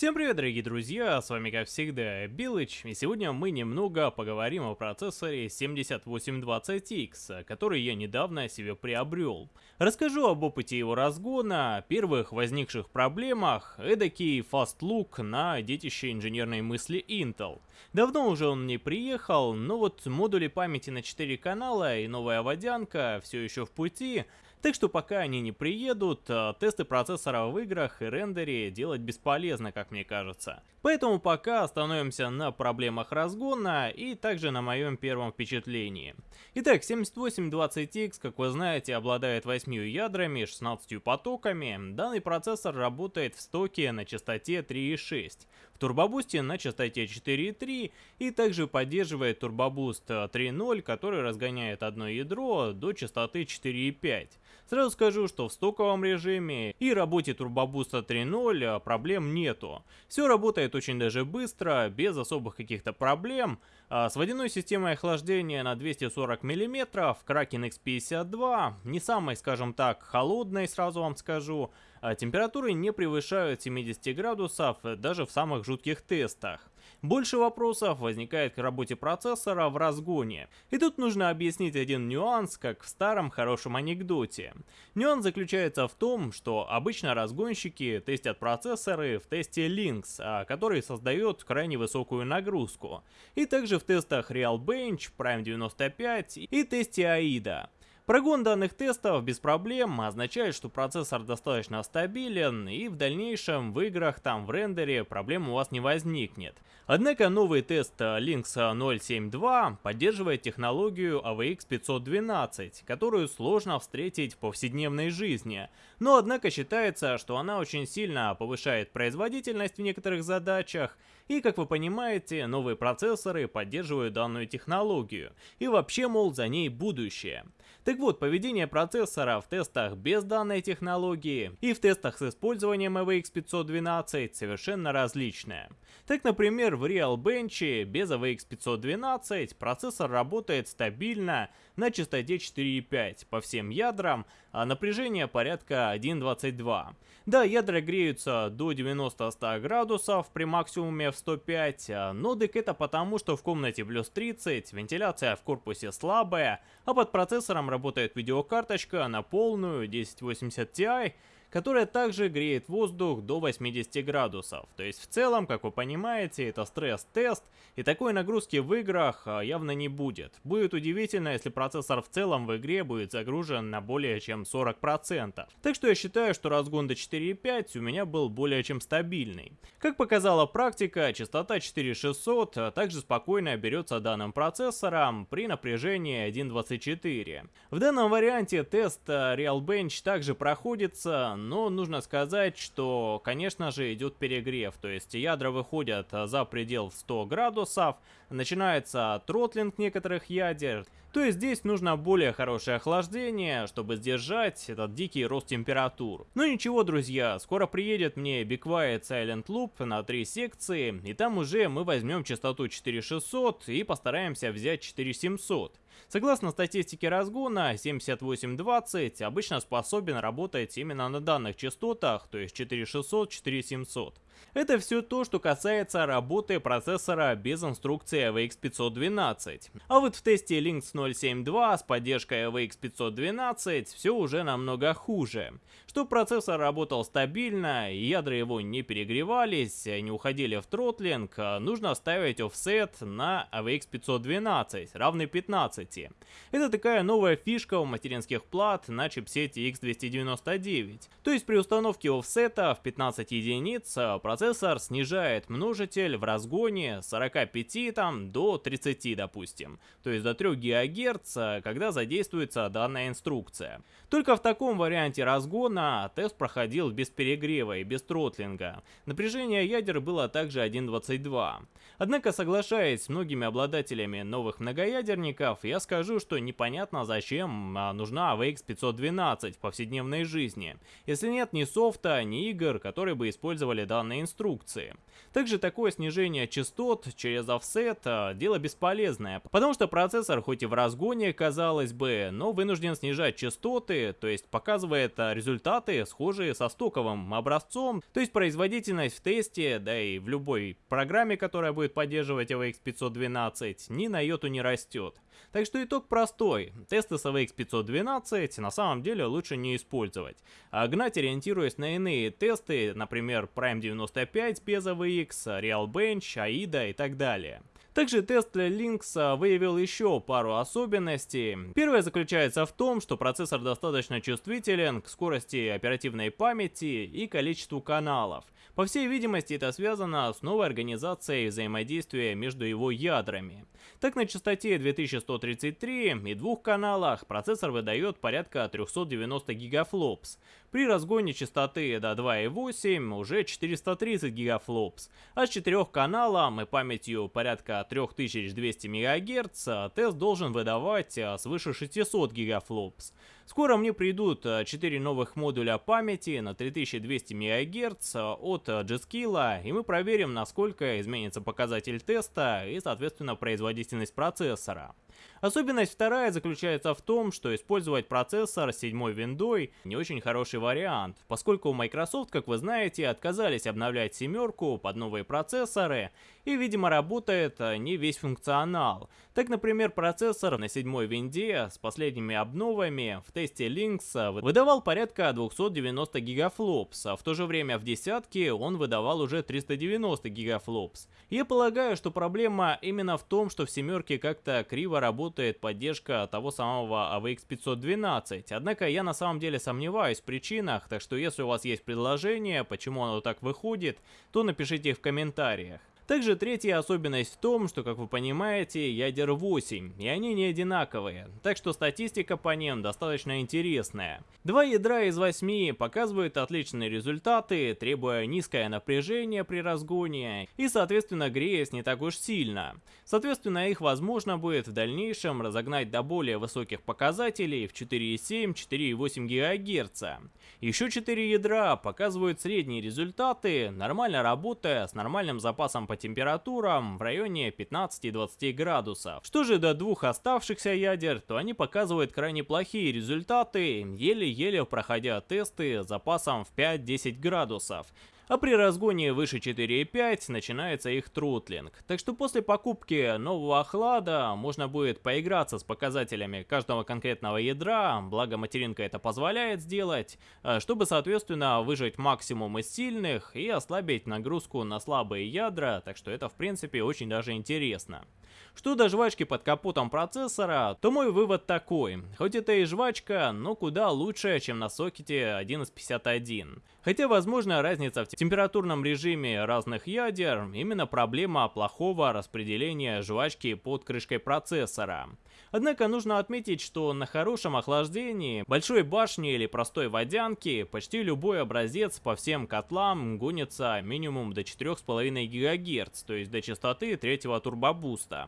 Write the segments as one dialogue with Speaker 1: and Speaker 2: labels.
Speaker 1: Всем привет, дорогие друзья, с вами как всегда Билыч, и сегодня мы немного поговорим о процессоре 7820X, который я недавно себе приобрел. Расскажу об опыте его разгона, первых возникших проблемах, эдакий look на детище инженерной мысли Intel. Давно уже он мне приехал, но вот модули памяти на 4 канала и новая водянка все еще в пути, так что пока они не приедут, э, тесты процессора в играх и рендере делать бесполезно, как мне кажется. Поэтому пока остановимся на проблемах разгона и также на моем первом впечатлении. Итак, 7820X, как вы знаете, обладает 8 ядрами, 16 потоками. Данный процессор работает в стоке на частоте 3.6, в турбобусте на частоте 4.3 и также поддерживает турбобуст 3.0, который разгоняет одно ядро до частоты 4.5. Сразу скажу, что в стоковом режиме и работе турбобуста 3.0 а, проблем нету. Все работает очень даже быстро, без особых каких-то проблем. А, с водяной системой охлаждения на 240 мм, Kraken X52, не самой, скажем так, холодной, сразу вам скажу, а температуры не превышают 70 градусов даже в самых жутких тестах. Больше вопросов возникает к работе процессора в разгоне. И тут нужно объяснить один нюанс, как в старом хорошем анекдоте. Нюанс заключается в том, что обычно разгонщики тестят процессоры в тесте Lynx, а, который создает крайне высокую нагрузку. И также в тестах Realbench, Prime 95 и тесте AIDA. Прогон данных тестов без проблем означает, что процессор достаточно стабилен и в дальнейшем в играх там в рендере проблем у вас не возникнет. Однако новый тест Lynx 072 поддерживает технологию AVX 512, которую сложно встретить в повседневной жизни, но однако считается, что она очень сильно повышает производительность в некоторых задачах и, как вы понимаете, новые процессоры поддерживают данную технологию. И вообще, мол, за ней будущее. Так вот, поведение процессора в тестах без данной технологии и в тестах с использованием AVX 512 совершенно различное. Так, например, в Realbench без AVX 512 процессор работает стабильно на частоте 4.5 по всем ядрам, а напряжение порядка 1.22. Да, ядра греются до 90-100 градусов при максимуме в 105, а, но дык это потому, что в комнате плюс 30, вентиляция в корпусе слабая, а под процессором работает видеокарточка на полную 1080 Ti, которая также греет воздух до 80 градусов. То есть в целом, как вы понимаете, это стресс-тест, и такой нагрузки в играх а, явно не будет. Будет удивительно, если процессор в целом в игре будет загружен на более чем 40%. Так что я считаю, что разгон до 4.5 у меня был более чем стабильный. Как показала практика, частота 4600 а, также спокойно берется данным процессором при напряжении 1.24. В данном варианте тест а, Realbench также проходится, но нужно сказать, что, конечно же, идет перегрев, то есть ядра выходят за предел 100 градусов, начинается тротлинг некоторых ядер, то есть здесь нужно более хорошее охлаждение, чтобы сдержать этот дикий рост температур. Но ничего, друзья, скоро приедет мне Be Silent Loop на три секции, и там уже мы возьмем частоту 4600 и постараемся взять 4700. Согласно статистике разгона, 7820 обычно способен работать именно на данных частотах, то есть 4600-4700. Это все то, что касается работы процессора без инструкции AVX 512. А вот в тесте Lynx 072 с поддержкой AVX 512 все уже намного хуже. Чтобы процессор работал стабильно, ядра его не перегревались, не уходили в тротлинг, нужно ставить офсет на AVX 512, равный 15. Это такая новая фишка у материнских плат на чипсете X299. То есть при установке офсета в 15 единиц процессор снижает множитель в разгоне с 45 там, до 30, допустим. То есть до 3 ГГц, когда задействуется данная инструкция. Только в таком варианте разгона тест проходил без перегрева и без тротлинга. Напряжение ядер было также 1.22. Однако, соглашаясь с многими обладателями новых многоядерников, я скажу, что непонятно зачем а, нужна AVX 512 в повседневной жизни, если нет ни софта, ни игр, которые бы использовали данный инструкции. Также такое снижение частот через офсет а, дело бесполезное, потому что процессор хоть и в разгоне, казалось бы, но вынужден снижать частоты, то есть показывает а, результаты схожие со стоковым образцом, то есть производительность в тесте, да и в любой программе, которая будет поддерживать AVX 512, ни на йоту не растет. Так что итог простой. Тесты с AVX 512 на самом деле лучше не использовать. А гнать ориентируясь на иные тесты, например Prime 95 без AVX, Realbench, AIDA и так далее. Также тест Lynx выявил еще пару особенностей. Первая заключается в том, что процессор достаточно чувствителен к скорости оперативной памяти и количеству каналов. По всей видимости, это связано с новой организацией взаимодействия между его ядрами. Так, на частоте 2133 и двух каналах процессор выдает порядка 390 гигафлопс. При разгоне частоты до 2.8 уже 430 гигафлопс, а с четырех каналом и памятью порядка 3200 МГц тест должен выдавать а, свыше 600 гигафлопс. Скоро мне придут 4 а, новых модуля памяти на 3200 МГц от G-Skill, и мы проверим, насколько изменится показатель теста и, соответственно, производительность процессора. Особенность вторая заключается в том, что использовать процессор с седьмой виндой не очень хороший вариант, поскольку Microsoft, как вы знаете, отказались обновлять семерку под новые процессоры, и, видимо, работает не весь функционал. Так, например, процессор на седьмой винде с последними обновами в тесте Lynx выдавал порядка 290 гигафлопс, а в то же время в десятке он выдавал уже 390 гигафлопс. Я полагаю, что проблема именно в том, что в семерке как-то криво работает поддержка того самого AVX 512, однако я на самом деле сомневаюсь в причинах, так что если у вас есть предложение, почему оно так выходит, то напишите их в комментариях. Также третья особенность в том, что, как вы понимаете, ядер 8, и они не одинаковые, так что статистика по ним достаточно интересная. Два ядра из 8 показывают отличные результаты, требуя низкое напряжение при разгоне и, соответственно, греясь не так уж сильно. Соответственно, их возможно будет в дальнейшем разогнать до более высоких показателей в 4,7-4,8 ГГц. Еще 4 ядра показывают средние результаты, нормально работая с нормальным запасом по температурам в районе 15-20 градусов. Что же до двух оставшихся ядер, то они показывают крайне плохие результаты, еле-еле проходя тесты с запасом в 5-10 градусов а при разгоне выше 4.5 начинается их тротлинг. Так что после покупки нового охлада можно будет поиграться с показателями каждого конкретного ядра, благо материнка это позволяет сделать, э, чтобы соответственно выжать максимум из сильных и ослабить нагрузку на слабые ядра, так что это в принципе очень даже интересно. Что до жвачки под капотом процессора, то мой вывод такой. Хоть это и жвачка, но куда лучше, чем на сокете 1151. Хотя, возможно, разница в температурном режиме разных ядер именно проблема плохого распределения жвачки под крышкой процессора. Однако нужно отметить, что на хорошем охлаждении, большой башни или простой водянки, почти любой образец по всем котлам гонится минимум до 4,5 ГГц, то есть до частоты третьего турбобуста,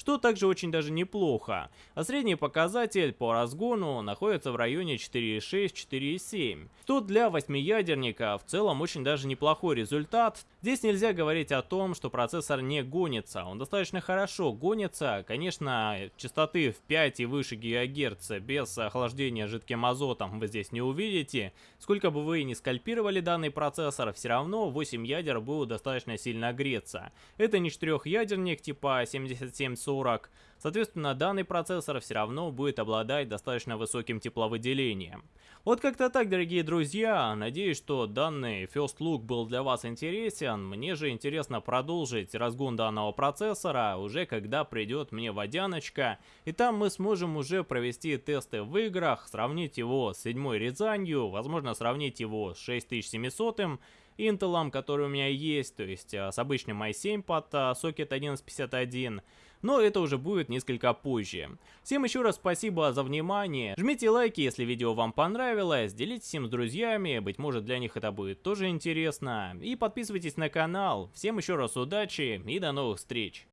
Speaker 1: что также очень даже неплохо, а средний показатель по разгону находится в районе 4,6-4,7, что для восьмиядерника в целом очень даже неплохой результат. Здесь нельзя говорить о том, что процессор не гонится, он достаточно хорошо гонится, конечно, частоты в 5 и выше ГГц без охлаждения жидким азотом вы здесь не увидите. Сколько бы вы ни скальпировали данный процессор, все равно 8 ядер будут достаточно сильно греться. Это не четырехъядерник типа 7740, Соответственно, данный процессор все равно будет обладать достаточно высоким тепловыделением. Вот как-то так, дорогие друзья. Надеюсь, что данный First Look был для вас интересен. Мне же интересно продолжить разгон данного процессора, уже когда придет мне водяночка. И там мы сможем уже провести тесты в играх, сравнить его с седьмой Рязанью, возможно сравнить его с 6700 Intel, который у меня есть, то есть а, с обычным i7 под а, сокет 1151 но это уже будет несколько позже. Всем еще раз спасибо за внимание, жмите лайки, если видео вам понравилось, делитесь им с друзьями, быть может для них это будет тоже интересно, и подписывайтесь на канал. Всем еще раз удачи и до новых встреч!